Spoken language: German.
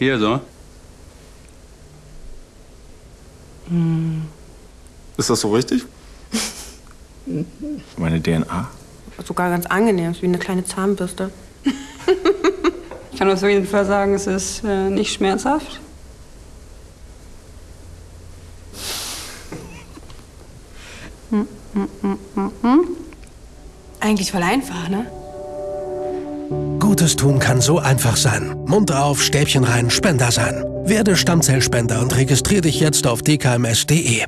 Hier so. Ist das so richtig? Meine DNA. Sogar ganz angenehm, ist wie eine kleine Zahnbürste. Ich kann auf jeden Fall sagen, es ist äh, nicht schmerzhaft. Eigentlich voll einfach, ne? Gutes tun kann so einfach sein. Mund auf, Stäbchen rein, Spender sein. Werde Stammzellspender und registriere dich jetzt auf dkms.de.